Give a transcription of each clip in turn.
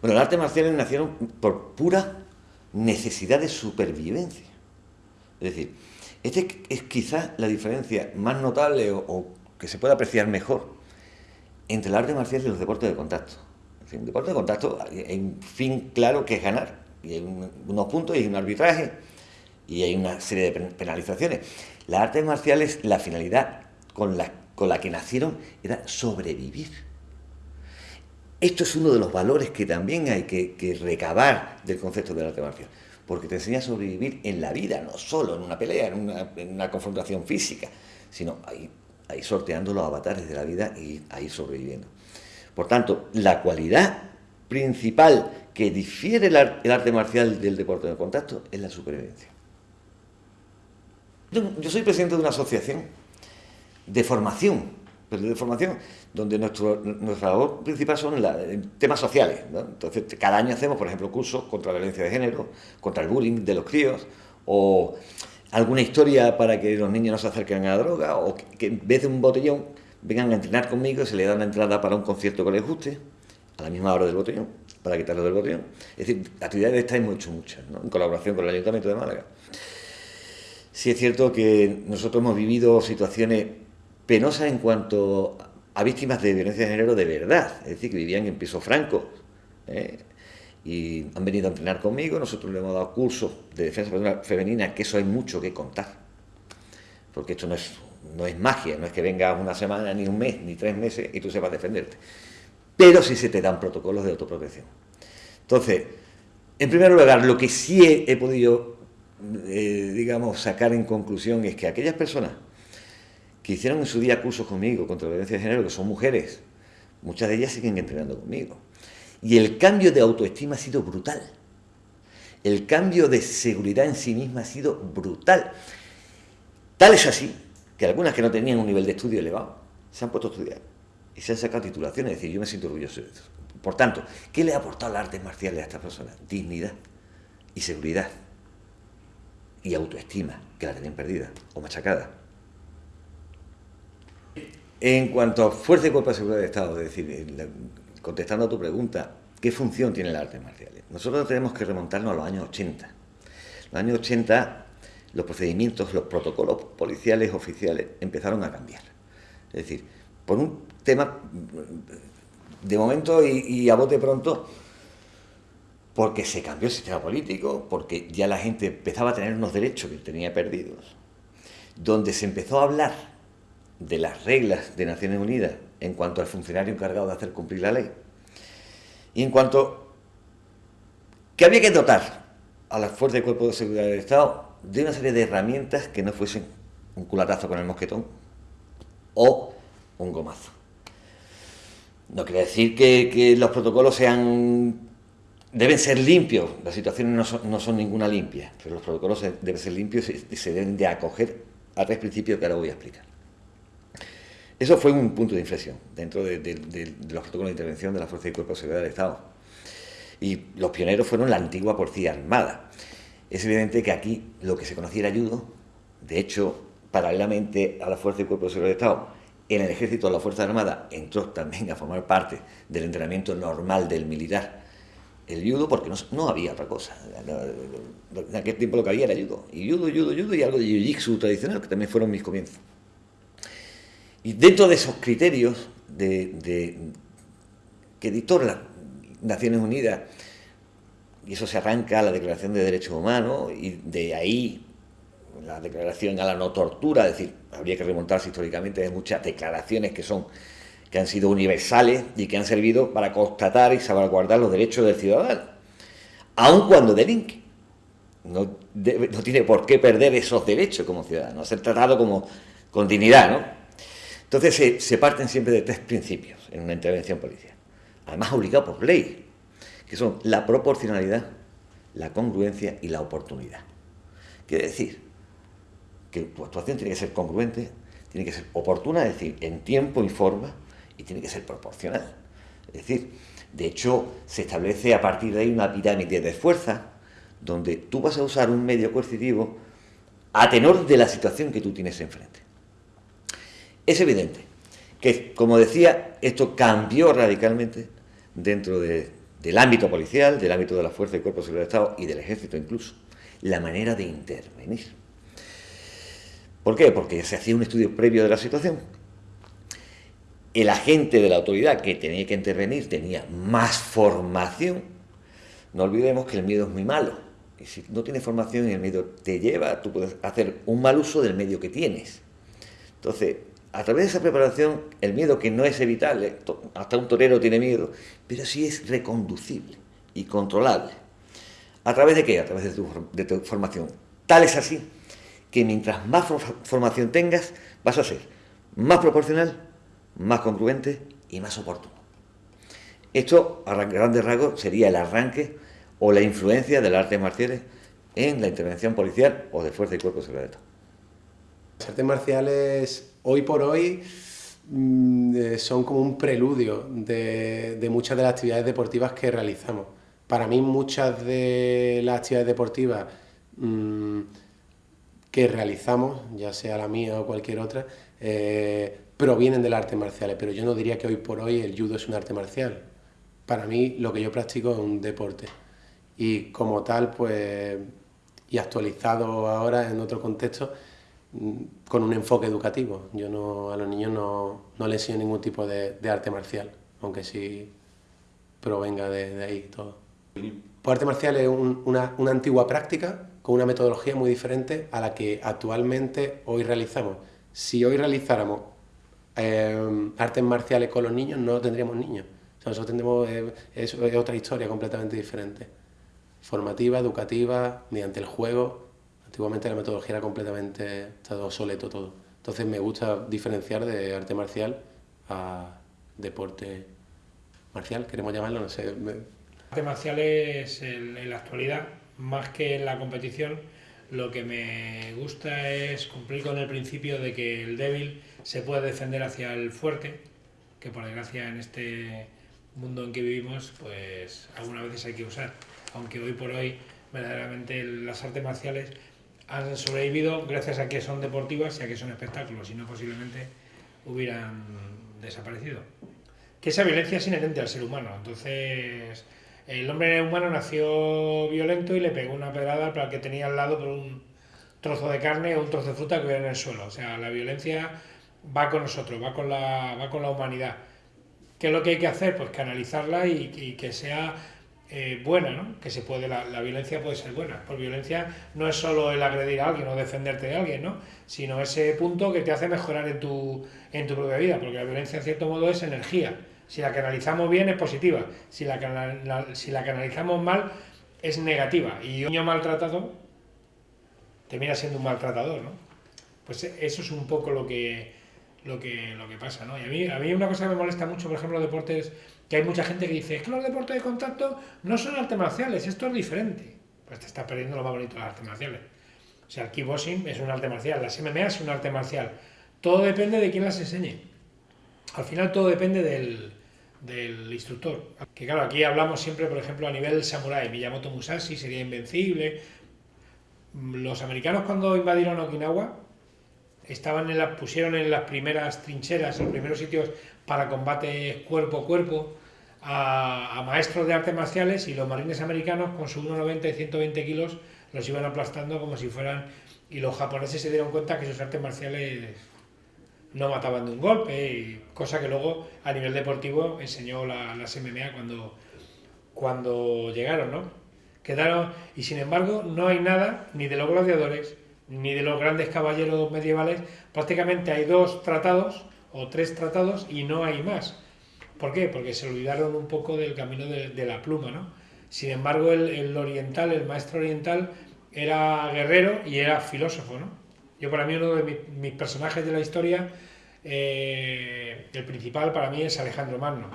Bueno, las artes marciales nacieron por pura necesidad de supervivencia. Es decir, esta es quizás la diferencia más notable o, que se puede apreciar mejor entre el arte marcial y los deportes de contacto. En deporte de contacto hay un fin claro que es ganar. Y hay unos puntos y hay un arbitraje y hay una serie de penalizaciones. Las artes marciales, la finalidad con la, con la que nacieron era sobrevivir. Esto es uno de los valores que también hay que, recabar del concepto del arte marcial, porque te enseña a sobrevivir en la vida, no solo en una pelea, en una, confrontación física, sino ahí, sorteando los avatares de la vida y ahí sobreviviendo. Por tanto, la cualidad principal que difiere el, arte marcial del deporte de contacto es la supervivencia. Yo, soy presidente de una asociación de formación, pero de formación, donde nuestro, nuestra labor principal son temas sociales. Entonces, cada año hacemos, por ejemplo, cursos contra la violencia de género, contra el bullying de los críos, o alguna historia para que los niños no se acerquen a la droga, o que en vez de un botellón vengan a entrenar conmigo, se le da una entrada para un concierto que les guste, a la misma hora del botellón, para quitarlo del botellón. Es decir, actividades de estas hemos hecho muchas, en colaboración con el Ayuntamiento de Málaga. Sí es cierto que nosotros hemos vivido situaciones penosas en cuanto a víctimas de violencia de género de verdad, es decir, que vivían en piso franco. ¿eh? Y han venido a entrenar conmigo, nosotros le hemos dado cursos de defensa femenina, que eso hay mucho que contar. Porque esto no es, no es magia, no es que vengas una semana, ni un mes, ni tres meses y tú sepas defenderte. Pero sí se te dan protocolos de autoprotección. Entonces, en primer lugar, lo que sí he podido eh, digamos, sacar en conclusión es que aquellas personas que hicieron en su día cursos conmigo contra la violencia de género, que son mujeres, muchas de ellas siguen entrenando conmigo. Y el cambio de autoestima ha sido brutal. El cambio de seguridad en sí misma ha sido brutal. Tal es así que algunas que no tenían un nivel de estudio elevado se han puesto a estudiar y se han sacado titulaciones. Es decir, yo me siento orgulloso de eso. Por tanto, ¿qué le ha aportado las artes marciales a estas personas? Dignidad y seguridad y autoestima, que la tenían perdida o machacada. En cuanto a fuerza y cuerpo de seguridad de Estado, es decir, contestando a tu pregunta, ¿qué función tiene las artes marciales? Nosotros tenemos que remontarnos a los años 80. En los años 80 los procedimientos, los protocolos policiales oficiales empezaron a cambiar. Es decir, por un tema, de momento y, y a bote pronto, porque se cambió el sistema político, porque ya la gente empezaba a tener unos derechos que tenía perdidos, donde se empezó a hablar de las reglas de Naciones Unidas en cuanto al funcionario encargado de hacer cumplir la ley, y en cuanto que había que dotar a las fuerzas de cuerpo de seguridad del Estado de una serie de herramientas que no fuesen un culatazo con el mosquetón o un gomazo. No quiere decir que, que los protocolos sean deben ser limpios, las situaciones no son, ninguna limpia, pero los protocolos deben ser limpios y se deben de acoger a tres principios que ahora voy a explicar. Eso fue un punto de inflexión dentro de, los protocolos de intervención de la Fuerza y Cuerpo de Seguridad del Estado. Y los pioneros fueron la antigua Policía Armada. Es evidente que aquí lo que se conocía era ayudo, de hecho, paralelamente a la Fuerza y Cuerpo de Seguridad del Estado, en el Ejército de la Fuerza Armada entró también a formar parte del entrenamiento normal del militar el judo porque no, había otra cosa. En aquel tiempo lo que había era judo. Y judo, judo, judo y algo de jiu-jitsu tradicional, que también fueron mis comienzos. Y dentro de esos criterios de, que dictó las Naciones Unidas, y eso se arranca a la Declaración de Derechos Humanos, y de ahí la declaración a la no tortura, es decir, habría que remontarse históricamente de muchas declaraciones que son que han sido universales y que han servido para constatar y salvaguardar los derechos del ciudadano, aun cuando delinque. No, no tiene por qué perder esos derechos como ciudadano, ser tratado como con dignidad, ¿no? Entonces se, parten siempre de tres principios en una intervención policial, además obligado por ley, que son la proporcionalidad, la congruencia y la oportunidad. Quiere decir que tu actuación tiene que ser congruente, tiene que ser oportuna, es decir, en tiempo y forma, y tiene que ser proporcional. Es decir, de hecho, se establece a partir de ahí una pirámide de fuerza, donde tú vas a usar un medio coercitivo a tenor de la situación que tú tienes enfrente. Es evidente que, como decía, esto cambió radicalmente dentro de, del ámbito policial, del ámbito de la Fuerza y Cuerpo de Seguridad del Estado y del Ejército incluso, la manera de intervenir. ¿Por qué? Porque se hacía un estudio previo de la situación. El agente de la autoridad que tenía que intervenir tenía más formación. No olvidemos que el miedo es muy malo. Y si no tienes formación y el miedo te lleva, tú puedes hacer un mal uso del medio que tienes. Entonces, a través de esa preparación, el miedo que no es evitable, hasta un torero tiene miedo, pero sí es reconducible y controlable. ¿A través de qué? A través de tu, de formación. Tal es así que mientras más formación tengas, vas a ser más proporcional, más congruente y más oportuno. Esto, a grandes rasgos, sería el arranque o la influencia del arte marciales en la intervención policial o de fuerza y cuerpo secreto. Las artes marciales, hoy por hoy, mm, eh, son como un preludio de, muchas de las actividades deportivas que realizamos. Para mí, muchas de las actividades deportivas mm, que realizamos, ya sea la mía o cualquier otra, eh, provienen de las artes marciales, pero yo no diría que hoy por hoy el judo es un arte marcial. Para mí lo que yo practico es un deporte y como tal, pues, y actualizado ahora en otro contexto, con un enfoque educativo. Yo no, a los niños no, no les enseño ningún tipo de, arte marcial, aunque sí provenga de, ahí todo. Pues arte marcial es una, una antigua práctica con una metodología muy diferente a la que actualmente hoy realizamos. Si hoy realizáramos eh, artes marciales con los niños, no tendríamos niños. nosotros tendremos eh, es, otra historia completamente diferente. Formativa, educativa, mediante el juego. Antiguamente la metodología era completamente estado obsoleto todo. Entonces me gusta diferenciar de arte marcial a deporte marcial, queremos llamarlo, no sé. Arte marciales en la actualidad más que en la competición, lo que me gusta es cumplir con el principio de que el débil se puede defender hacia el fuerte, que por desgracia en este mundo en que vivimos, pues algunas veces hay que usar. Aunque hoy por hoy, verdaderamente las artes marciales han sobrevivido gracias a que son deportivas y a que son espectáculos, si no posiblemente hubieran desaparecido. Que esa violencia es inherente al ser humano, entonces el hombre humano nació violento y le pegó una pedrada para que tenía al lado por un trozo de carne o un trozo de fruta que hubiera en el suelo. O sea, la violencia va con nosotros, va con la, va con la humanidad. ¿Qué es lo que hay que hacer? Pues canalizarla y, que sea eh, buena, ¿no? Que se puede, la, la, violencia puede ser buena. Por violencia no es solo el agredir a alguien o defenderte de alguien, ¿no? Sino ese punto que te hace mejorar en tu, en tu propia vida, porque la violencia en cierto modo es energía si la canalizamos bien es positiva, si la, si la canalizamos mal es negativa. Y un niño maltratado termina siendo un maltratador, ¿no? Pues eso es un poco lo que, lo que, lo que pasa, ¿no? Y a mí, a mí una cosa que me molesta mucho, por ejemplo, los deportes, que hay mucha gente que dice, es que los deportes de contacto no son artes marciales, esto es diferente. Pues te estás perdiendo lo más bonito de las artes marciales. O sea, el kickboxing es un arte marcial, las MMA es un arte marcial. Todo depende de quién las enseñe. Al final todo depende del, del instructor. Que claro, aquí hablamos siempre, por ejemplo, a nivel samurai, Miyamoto Musashi sería invencible. Los americanos cuando invadieron Okinawa estaban en la, pusieron en las primeras trincheras, en los primeros sitios para combate cuerpo a cuerpo a, maestros de artes marciales y los marines americanos con su 1,90 y 120 kilos los iban aplastando como si fueran... Y los japoneses se dieron cuenta que sus artes marciales no mataban de un golpe, cosa que luego a nivel deportivo enseñó la, las MMA cuando, cuando llegaron, ¿no? Quedaron, y sin embargo no hay nada ni de los gladiadores ni de los grandes caballeros medievales, prácticamente hay dos tratados o tres tratados y no hay más. ¿Por qué? Porque se olvidaron un poco del camino de, la pluma, ¿no? Sin embargo, el, oriental, el maestro oriental, era guerrero y era filósofo, ¿no? Yo para mí uno de mis, personajes de la historia, eh, el principal para mí es Alejandro Magno,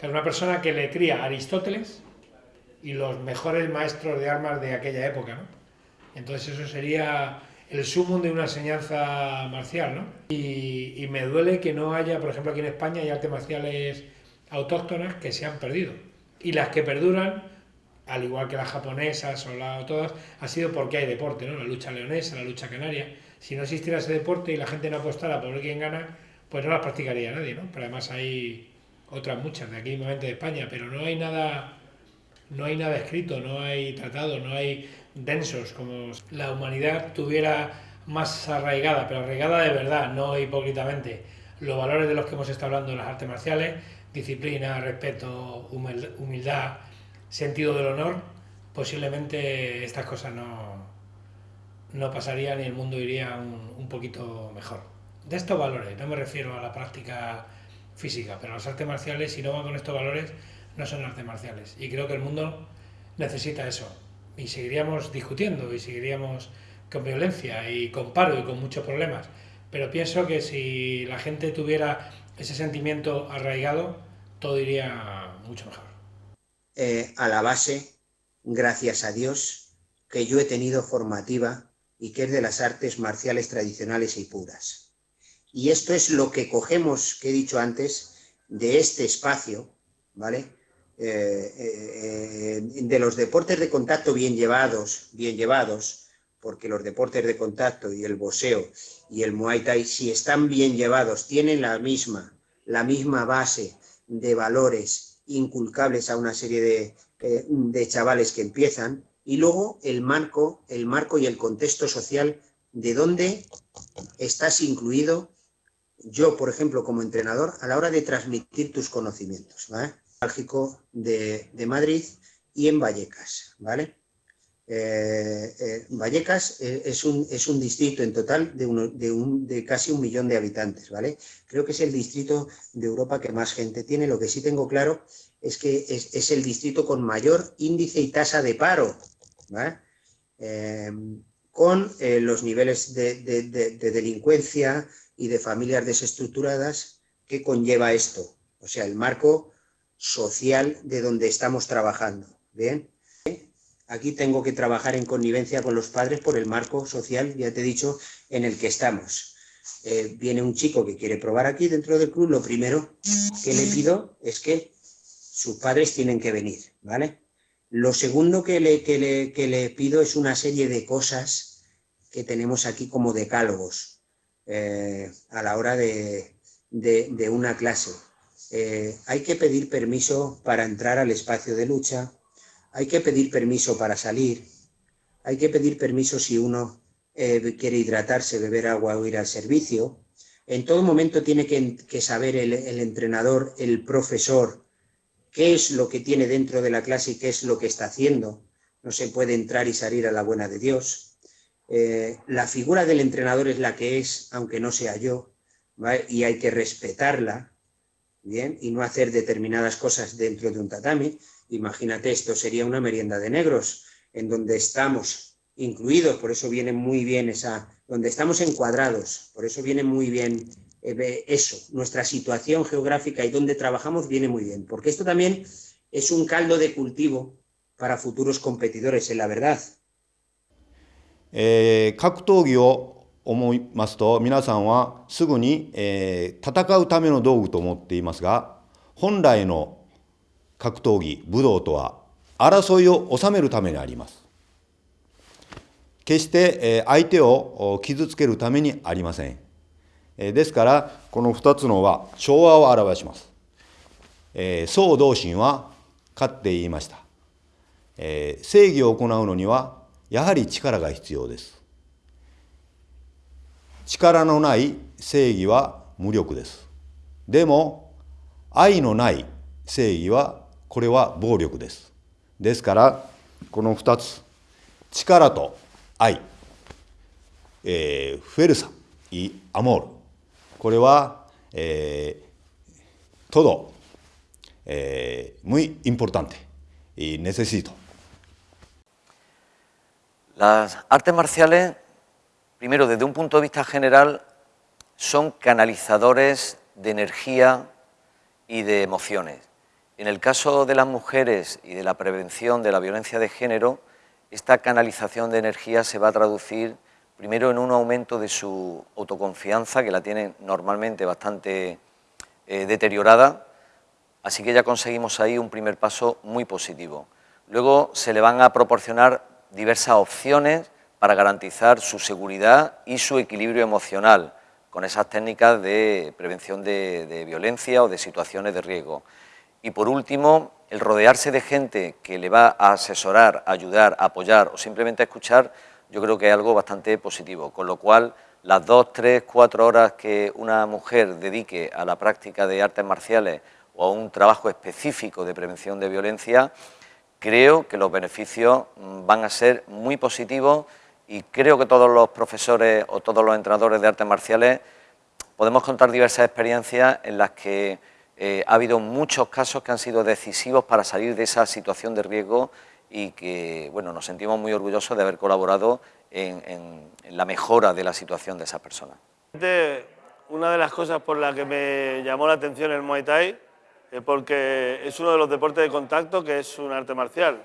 es una persona que le cría Aristóteles y los mejores maestros de armas de aquella época, ¿no? Entonces eso sería el sumum de una enseñanza marcial, ¿no? Y, me duele que no haya, por ejemplo, aquí en España hay artes marciales autóctonas que se han perdido. Y las que perduran al igual que las japonesas o, la, todas, ha sido porque hay deporte, ¿no? La lucha leonesa, la lucha canaria. Si no existiera ese deporte y la gente no apostara por ver quién gana, pues no las practicaría nadie, ¿no? Pero además hay otras muchas de aquí, de España, pero no hay nada no hay nada escrito, no hay tratado, no hay densos, como la humanidad tuviera más arraigada, pero arraigada de verdad, no hipócritamente, los valores de los que hemos estado hablando en las artes marciales, disciplina, respeto, humildad, sentido del honor, posiblemente estas cosas no, no pasarían y el mundo iría un, un poquito mejor. De estos valores, no me refiero a la práctica física, pero las artes marciales, si no van con estos valores, no son artes marciales. Y creo que el mundo necesita eso. Y seguiríamos discutiendo y seguiríamos con violencia y con paro y con muchos problemas. Pero pienso que si la gente tuviera ese sentimiento arraigado, todo iría mucho mejor. Eh, a la base, gracias a Dios, que yo he tenido formativa y que es de las artes marciales tradicionales y puras. Y esto es lo que cogemos, que he dicho antes, de este espacio, ¿vale? Eh, eh, de los deportes de contacto bien llevados, bien llevados, porque los deportes de contacto y el boxeo y el muay thai, si están bien llevados, tienen la misma, la misma base de valores inculcables a una serie de, eh, de chavales que empiezan, y luego el marco, el marco y el contexto social de dónde estás incluido, yo, por ejemplo, como entrenador, a la hora de transmitir tus conocimientos, ¿vale? De, de Madrid y en Vallecas, ¿vale? Eh, eh, Vallecas eh, es, un, es, un, distrito en total de, de, un, de, casi un millón de habitantes, ¿vale? Creo que es el distrito de Europa que más gente tiene. Lo que sí tengo claro es que es, es el distrito con mayor índice y tasa de paro, ¿vale? con los niveles de, de, delincuencia y de familias desestructuradas que conlleva esto. O sea, el marco social de donde estamos trabajando, ¿bien? Aquí tengo que trabajar en connivencia con los padres por el marco social, ya te he dicho, en el que estamos. Eh, viene un chico que quiere probar aquí dentro del club, lo primero que le pido es que sus padres tienen que venir, ¿vale? Lo segundo que le, que le, que le pido es una serie de cosas que tenemos aquí como decálogos eh, a la hora de, de, de una clase. Eh, hay que pedir permiso para entrar al espacio de lucha, hay que pedir permiso para salir, hay que pedir permiso si uno eh, quiere hidratarse, beber agua o ir al servicio. En todo momento tiene que, saber el, entrenador, el profesor, qué es lo que tiene dentro de la clase y qué es lo que está haciendo. No se puede entrar y salir a la buena de Dios. Eh, la figura del entrenador es la que es, aunque no sea yo, y hay que respetarla, Bien, y no hacer determinadas cosas dentro de un tatami. Imagínate, esto sería una merienda de negros, en donde estamos incluidos, por eso viene muy bien esa, donde estamos encuadrados, por eso viene muy bien eh, eso, nuestra situación geográfica y donde trabajamos viene muy bien, porque esto también es un caldo de cultivo para futuros competidores, en la verdad. Eh, 思いますと皆さんはすぐに、えー、戦うための道具と思っていますが本来の格闘技、武道とは、争いを収めるためにあります。決してえ相手を傷つけるためにありません。えですから、この2つのは調和を表します。宋同心は勝って言いました。正義を行うのには、やはり力が必要です。力のない正義は無力です。でも愛のない正義はこれは暴力です。ですからこの2つ力と愛、えー、フェルサイ・アモールこれは、えー、トド、えー、ムイ・インポルタンテネセシート。Las artes ン primero desde un punto de vista general, son canalizadores de energía y de emociones. En el caso de las mujeres y de la prevención de la violencia de género, esta canalización de energía se va a traducir primero en un aumento de su autoconfianza, que la tienen normalmente bastante eh, deteriorada, así que ya conseguimos ahí un primer paso muy positivo. Luego se le van a proporcionar diversas opciones para garantizar su seguridad y su equilibrio emocional, con esas técnicas de prevención de violencia o de situaciones de riesgo. Y por último, el rodearse de gente que le va a asesorar, ayudar, apoyar o simplemente escuchar, yo creo que es algo bastante positivo, con lo cual las dos, tres, cuatro horas que una mujer dedique a la práctica de artes marciales o a un trabajo específico de prevención de violencia, creo que los beneficios mm, van a ser muy positivos y creo que todos los profesores o todos los entrenadores de artes marciales podemos contar diversas experiencias en las que eh, ha habido muchos casos que han sido decisivos para salir de esa situación de riesgo y que bueno, nos sentimos muy orgullosos de haber colaborado en, la mejora de la situación de esas personas. Una de las cosas por las que me llamó la atención el Muay Thai es porque es uno de los deportes de contacto que es un arte marcial.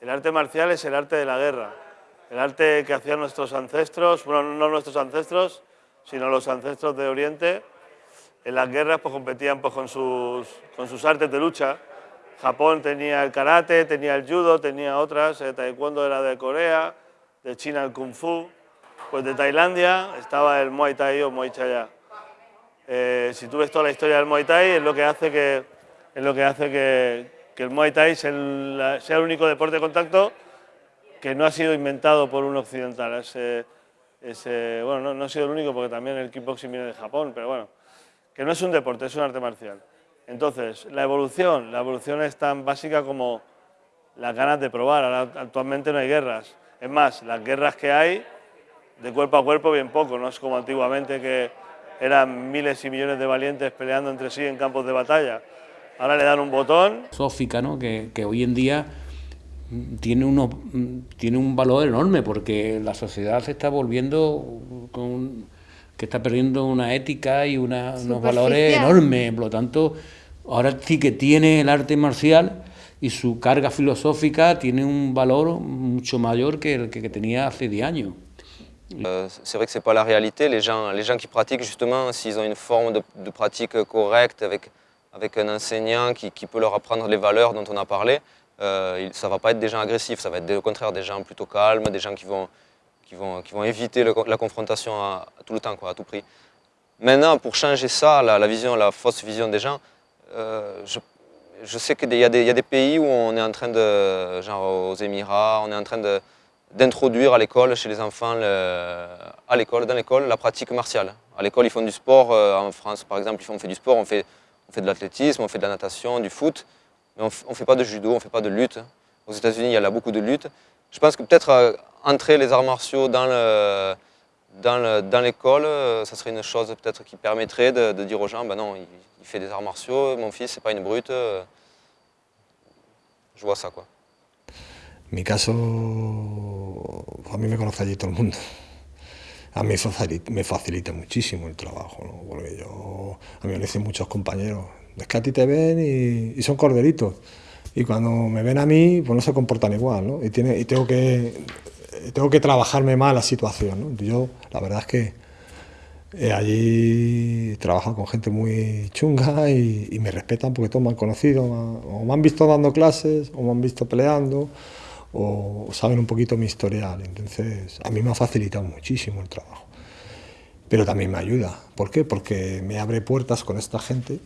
El arte marcial es el arte de la guerra, el arte que hacían nuestros ancestros, bueno, no nuestros ancestros, sino los ancestros de Oriente. En las guerras pues, competían pues, con, sus, con sus artes de lucha. Japón tenía el karate, tenía el judo, tenía otras, el taekwondo era de Corea, de China el kung fu, pues de Tailandia estaba el Muay Thai o Muay Chaya. Eh, si tú ves toda la historia del Muay Thai, es lo que hace que, es lo que, hace que, el Muay Thai sea el, único deporte de contacto que no ha sido inventado por un occidental. bueno, no, ha sido el único porque también el kickboxing viene de Japón, pero bueno, que no es un deporte, es un arte marcial. Entonces, la evolución, la evolución es tan básica como las ganas de probar. actualmente no hay guerras, es más, las guerras que hay, de cuerpo a cuerpo, bien poco, no es como antiguamente que eran miles y millones de valientes peleando entre sí en campos de batalla. Ahora le dan un botón. Sófica, ¿no? que, hoy en día tiene, uno, tiene un valor enorme porque la sociedad se está volviendo con, que está perdiendo una ética y unos valores enormes. Por lo tanto, ahora sí que tiene el arte marcial y su carga filosófica tiene un valor mucho mayor que el que tenía hace 10 años. Euh, c'est vrai que ce n'est pas la réalité. Les gens, les gens qui pratiquent, justement, s'ils ont une forme de, pratique correcte avec, avec un enseignant qui, qui, peut leur apprendre les valeurs dont on a parlé, euh, ça ne va pas être des gens agressifs, ça va être au contraire des gens plutôt calmes, des gens qui vont, qui vont, qui vont éviter la confrontation tout le temps, à tout prix. Maintenant, pour changer ça, la, vision, la fausse vision des gens, euh, je sais qu'il y, y, a des pays où on est en train de, genre aux Émirats, on est en train d'introduire à l'école, chez les enfants, à l'école, dans l'école, la pratique martiale. À l'école, ils font du sport, euh, en France par exemple, on fait du sport, on fait, on fait de l'athlétisme, on fait de la natation, du foot, mais on ne fait pas de judo, on ne fait pas de lutte. Aux États-Unis, il y a beaucoup de lutte. Je pense que peut-être euh, entrer les arts martiaux dans le, dans l'école, euh, ça serait une chose peut-être qui permettrait de, dire aux gens, ben non, il, fait des arts martiaux, mon fils, c'est pas une brute. Euh, je vois ça, quoi. Mi caso, a mí me conoce allí todo el mundo. A mí me facilita muchísimo el trabajo, ¿no? porque yo, a mí me dicen muchos compañeros, es que a ti te ven y, y, son corderitos. Y cuando me ven a mí, pues no se comportan igual, ¿no? Y, tiene, y tengo que tengo que trabajarme más la situación. Yo, la verdad es que eh, allí trabajo con gente muy chunga y, me respetan porque todos me han conocido, o me han visto dando clases, o me han visto peleando, o saben un poquito mi historial. Entonces, a mí me ha facilitado muchísimo el trabajo. Pero también me ayuda. ¿Por qué? Porque me abre puertas con esta gente,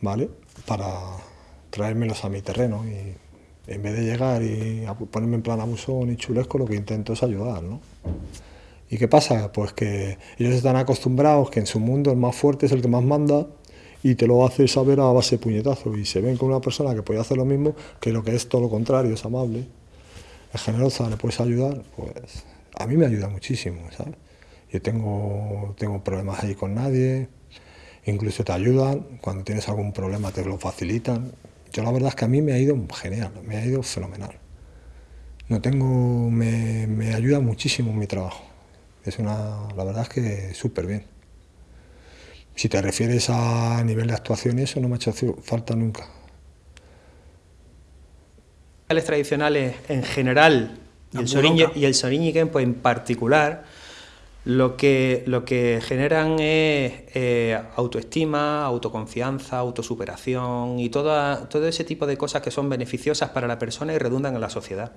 ¿vale? Para traérmelos a mi terreno y en vez de llegar y ponerme en plan abusón y chulesco, lo que intento es ayudar, ¿no? ¿Y qué pasa? Pues que ellos están acostumbrados que en su mundo el más fuerte es el que más manda y te lo hace saber a base de puñetazo y se ven con una persona que puede hacer lo mismo que lo que es todo lo contrario, es amable, es generosa, le puedes ayudar, pues a mí me ayuda muchísimo, ¿sabes? Yo tengo, tengo problemas ahí con nadie, incluso te ayudan, cuando tienes algún problema te lo facilitan, yo la verdad es que a mí me ha ido genial, me ha ido fenomenal. No tengo, me, me ayuda muchísimo en mi trabajo. Es una, la verdad es que súper bien. Si te refieres a nivel de actuación, eso no me ha hecho falta nunca. Los tradicionales en general y el, y el Soriñiken pues en particular lo que, lo que generan es eh, autoestima, autoconfianza, autosuperación y todo ese tipo de cosas que son beneficiosas para la persona y redundan en la sociedad.